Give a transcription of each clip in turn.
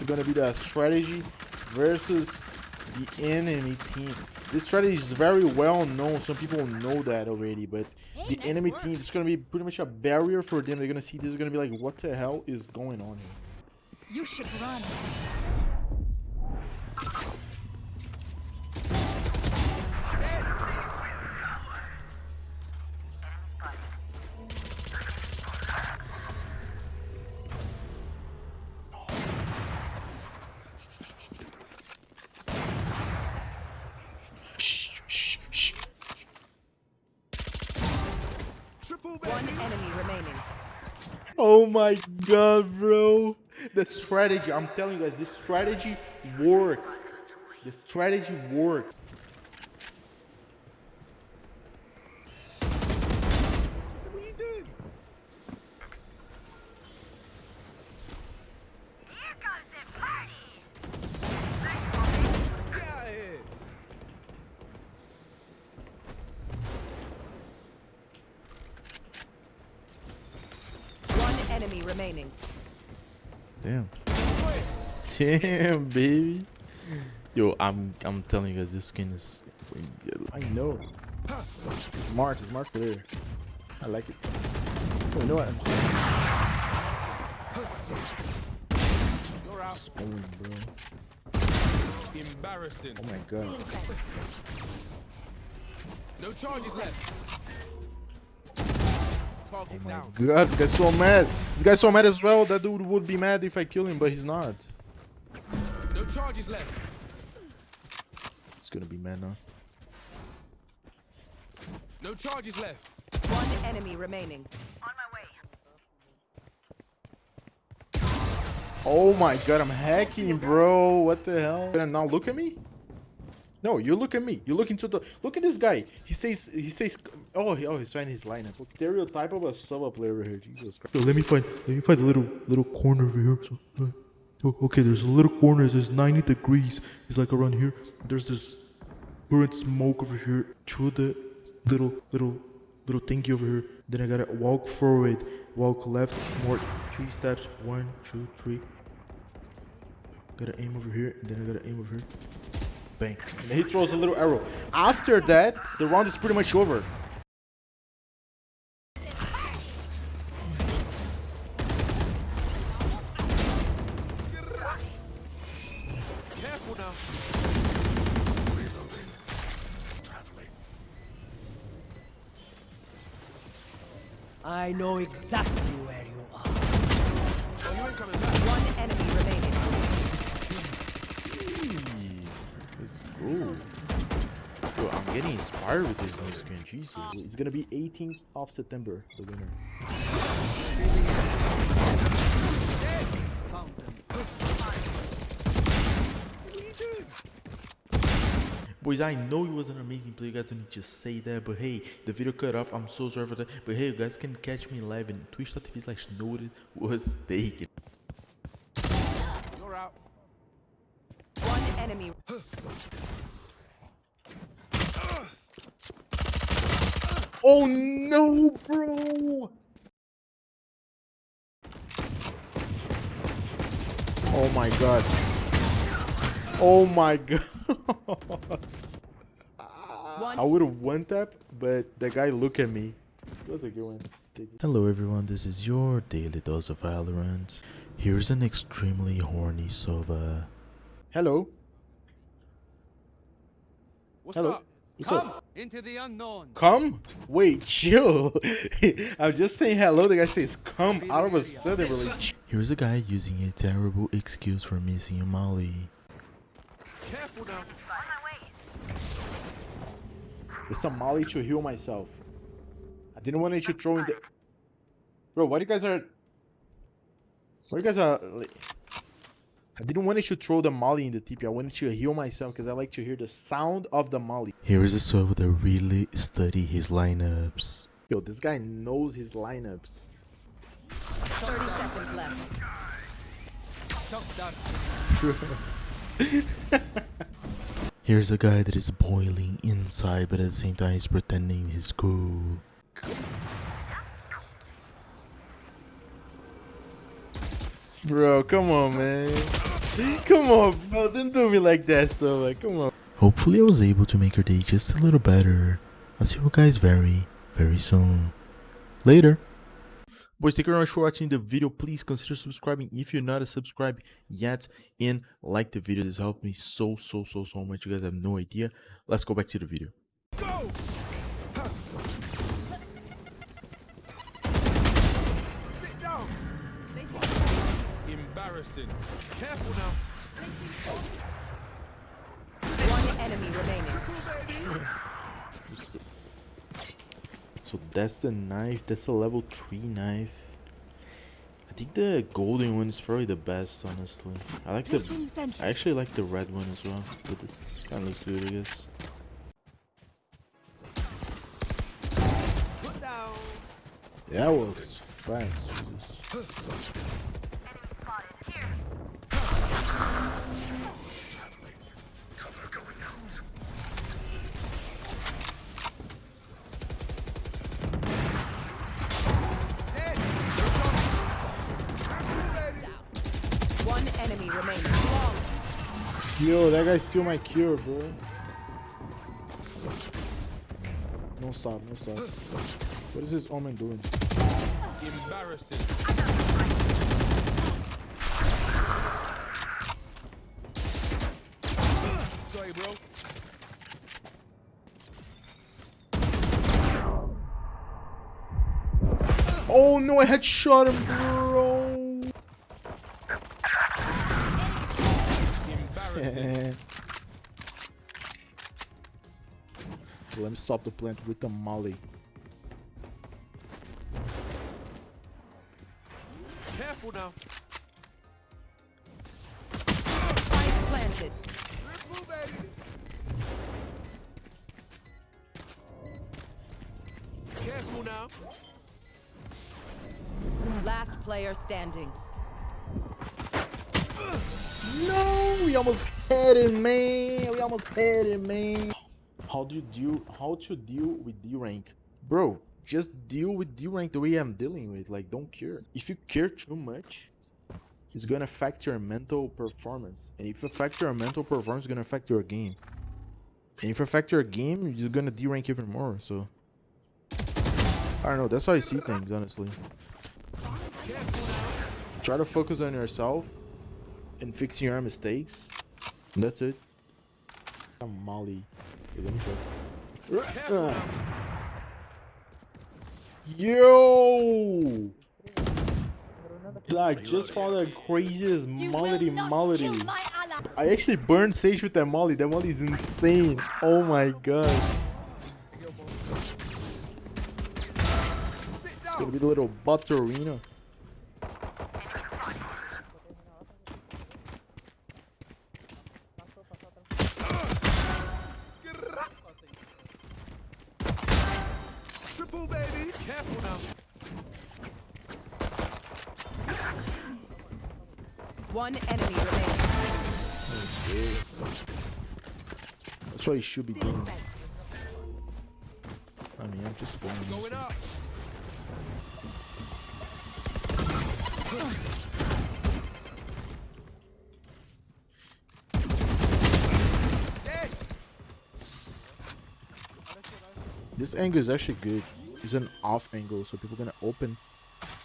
it's gonna be the strategy versus the enemy team. This strategy is very well known. Some people know that already, but the enemy team is gonna be pretty much a barrier for them. They're gonna see this is gonna be like, what the hell is going on here? You should run. Enemy remaining. Oh my god, bro. The strategy, I'm telling you guys, this strategy works. The strategy works. Enemy remaining. Damn. Damn, baby. Yo, I'm I'm telling you guys, this skin is. I know. Smart, marked there. I like it. Oh, you know what? You're out. Spoon, bro. Embarrassing. Oh my god. No charges left. Target Oh my down. god, this guy's so mad. This guy's so mad as well. That dude would be mad if I kill him, but he's not. No charges left. He's gonna be mad now. No charges left. One enemy remaining. On my way. Oh my god, I'm hacking, bro. What the hell? And now look at me. No, you look at me. You look into the. Look at this guy. He says. He says. Oh, he, oh, he's finding his lineup. Stereotype of a sub player over here. Jesus Christ. Yo, let me find let me find a little little corner over here. So, uh, oh, okay, there's a little corner. It says 90 degrees. It's like around here. There's this current smoke over here. Through the little little little thingy over here. Then I gotta walk forward, walk left, more three steps. One, two, three. Gotta aim over here, and then I gotta aim over here. Bang. And he throws a little arrow. After that, the round is pretty much over. I know exactly where you are. Oh, you ain't coming back. One enemy remaining. Let's go. Yo, I'm getting inspired with this new skin. Jesus. It's gonna be 18th of September, the winner. Found them. What are you doing? Boys, I know he was an amazing player. You guys don't need to say that, but hey, the video cut off. I'm so sorry for that. But hey, you guys can catch me live in twitch.tv slash noted was taken. You're out. One enemy. Oh no, bro! Oh my god. Oh my god. I would have one tap, but the guy look at me. It was a good one. Hello everyone, this is your daily dose of Valorant. Here's an extremely horny Sova. Hello. What's Hello. up? What's Come up? into the unknown. Come? Wait, chill. I'm just saying hello. The guy says come out of a sudden. Really. Here's a guy using a terrible excuse for missing a molly. Careful now. On my way. It's a molly to heal myself. I didn't want you to throw in the. Bro, why do you guys are? Why do you guys are? I didn't want to throw the molly in the TP. I wanted to heal myself because I like to hear the sound of the molly. Here is a Sova that really study his lineups. Yo, this guy knows his lineups. 30 seconds left. Here's a guy that is boiling inside but at the same time he's pretending he's cool. Bro, come on, man. come on, bro. Don't do me like that, so like, come on. Hopefully I was able to make your day just a little better. I'll see you guys very, very soon. Later. Boys, thank you very much for watching the video. Please consider subscribing if you're not a subscribe yet. And like the video. This helped me so, so, so, so much. You guys have no idea. Let's go back to the video. Go! Embarrassing. Careful now. One enemy remaining. So that's the knife. That's a level 3 knife. I think the golden one is probably the best, honestly. I like the... I actually like the red one as well. But this kind of looks good, I guess. That was fast. Jesus. Yo, that guy steal my cure, bro. No stop, no stop. What is this omen doing? Embarrassing. Sorry, bro. Oh no, I had shot him, bro. Embarrassing. Let me stop the plant with the molly. Careful now. Spike planted. Triple, baby. Careful now. Last player standing. No, we almost had it, man. We almost had it, man. How do you deal? How to deal with D rank, bro? Just deal with D rank the way I'm dealing with. Like, don't care. If you care too much, it's gonna affect your mental performance. And if it affect your mental performance, it's gonna affect your game. And if it affect your game, you're gonna D rank even more. So, I don't know. That's how I see things, honestly. Try to focus on yourself and fixing your mistakes. And that's it. I'm Molly. Yo! I just found the craziest molly molly. I actually burned Sage with that molly. That molly is insane. Oh my god. Sit It's gonna be the little butterino. Triple, baby. Careful now. One enemy remaining. That's what you should be doing. I mean, I'm just going. Going up. This angle is actually good. It's an off angle, so people gonna open.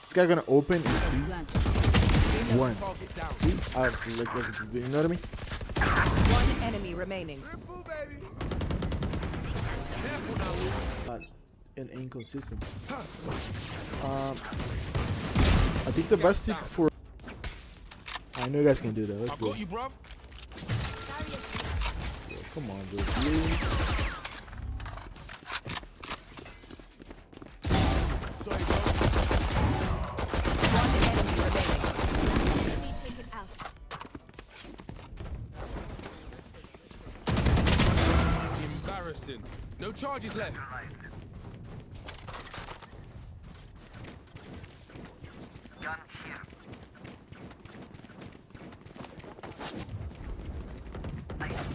This guy gonna open in three, one. Target. See? I have like, like, you know what I mean? One enemy remaining. Triple, baby. Careful now, Luke. Uh, and inconsistent. Um, I think the best tip for. I know you guys can do that. Let's I go. got you, bruv. Come on, bro. Really? Sorry, bro. One enemy remaining. Embarrassing. No charges left.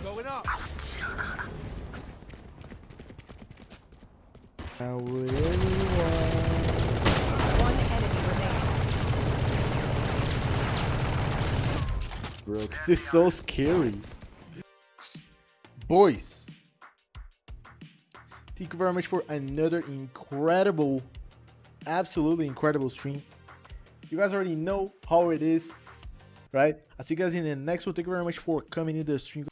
Going up. Now would anyone? One enemy remaining. bro. This is so scary. Boys, thank you very much for another incredible, absolutely incredible stream. You guys already know how it is, right? I'll see you guys in the next one. Thank you very much for coming into the stream.